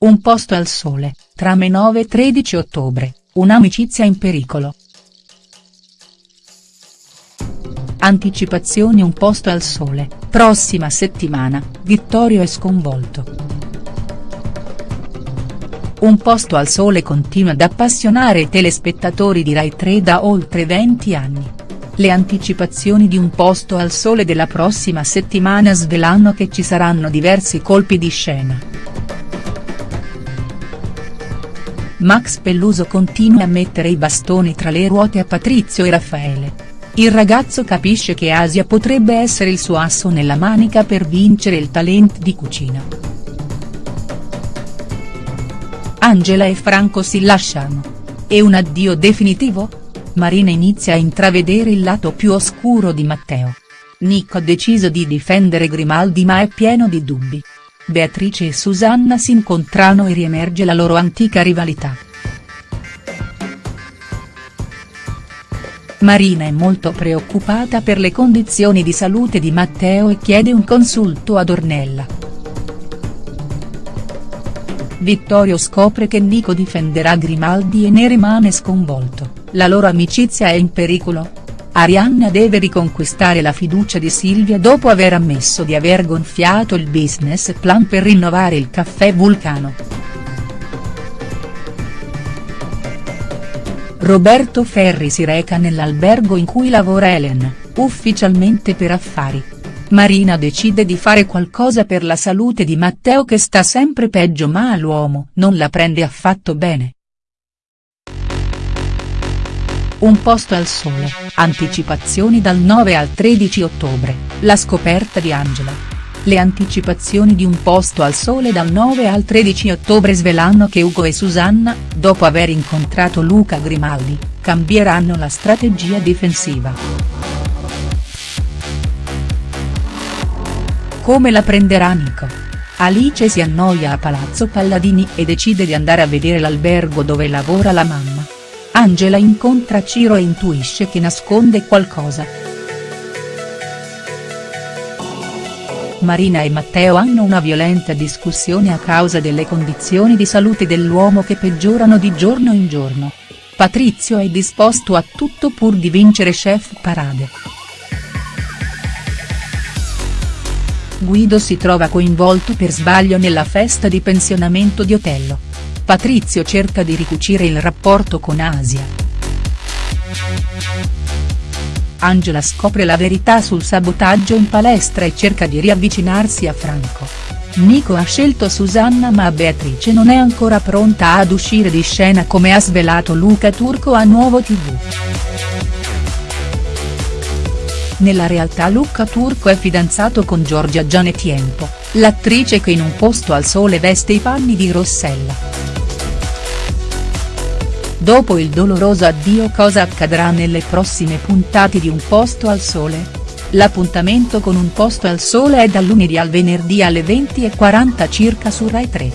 Un posto al sole, trame 9 e 13 ottobre, un'amicizia in pericolo. Anticipazioni Un posto al sole, prossima settimana, Vittorio è sconvolto. Un posto al sole continua ad appassionare i telespettatori di Rai 3 da oltre 20 anni. Le anticipazioni di Un posto al sole della prossima settimana svelano che ci saranno diversi colpi di scena. Max Pelluso continua a mettere i bastoni tra le ruote a Patrizio e Raffaele. Il ragazzo capisce che Asia potrebbe essere il suo asso nella manica per vincere il talent di cucina. Angela e Franco si lasciano. È un addio definitivo? Marina inizia a intravedere il lato più oscuro di Matteo. Nico ha deciso di difendere Grimaldi ma è pieno di dubbi. Beatrice e Susanna si incontrano e riemerge la loro antica rivalità. Marina è molto preoccupata per le condizioni di salute di Matteo e chiede un consulto ad Ornella. Vittorio scopre che Nico difenderà Grimaldi e ne rimane sconvolto la loro amicizia è in pericolo? Arianna deve riconquistare la fiducia di Silvia dopo aver ammesso di aver gonfiato il business plan per rinnovare il caffè Vulcano. Roberto Ferri si reca nell'albergo in cui lavora Ellen, ufficialmente per affari. Marina decide di fare qualcosa per la salute di Matteo che sta sempre peggio ma l'uomo non la prende affatto bene. Un posto al sole, anticipazioni dal 9 al 13 ottobre, la scoperta di Angela. Le anticipazioni di Un posto al sole dal 9 al 13 ottobre svelano che Ugo e Susanna, dopo aver incontrato Luca Grimaldi, cambieranno la strategia difensiva. Come la prenderà Nico? Alice si annoia a Palazzo Palladini e decide di andare a vedere l'albergo dove lavora la mamma. Angela incontra Ciro e intuisce che nasconde qualcosa. Marina e Matteo hanno una violenta discussione a causa delle condizioni di salute dell'uomo che peggiorano di giorno in giorno. Patrizio è disposto a tutto pur di vincere Chef Parade. Guido si trova coinvolto per sbaglio nella festa di pensionamento di Otello. Patrizio cerca di ricucire il rapporto con Asia. Angela scopre la verità sul sabotaggio in palestra e cerca di riavvicinarsi a Franco. Nico ha scelto Susanna ma Beatrice non è ancora pronta ad uscire di scena come ha svelato Luca Turco a Nuovo tv. Nella realtà Luca Turco è fidanzato con Giorgia Gianetiempo, l'attrice che in un posto al sole veste i panni di Rossella. Dopo il doloroso addio cosa accadrà nelle prossime puntate di Un posto al sole? L'appuntamento con Un posto al sole è dal lunedì al venerdì alle 20.40 circa su Rai 3.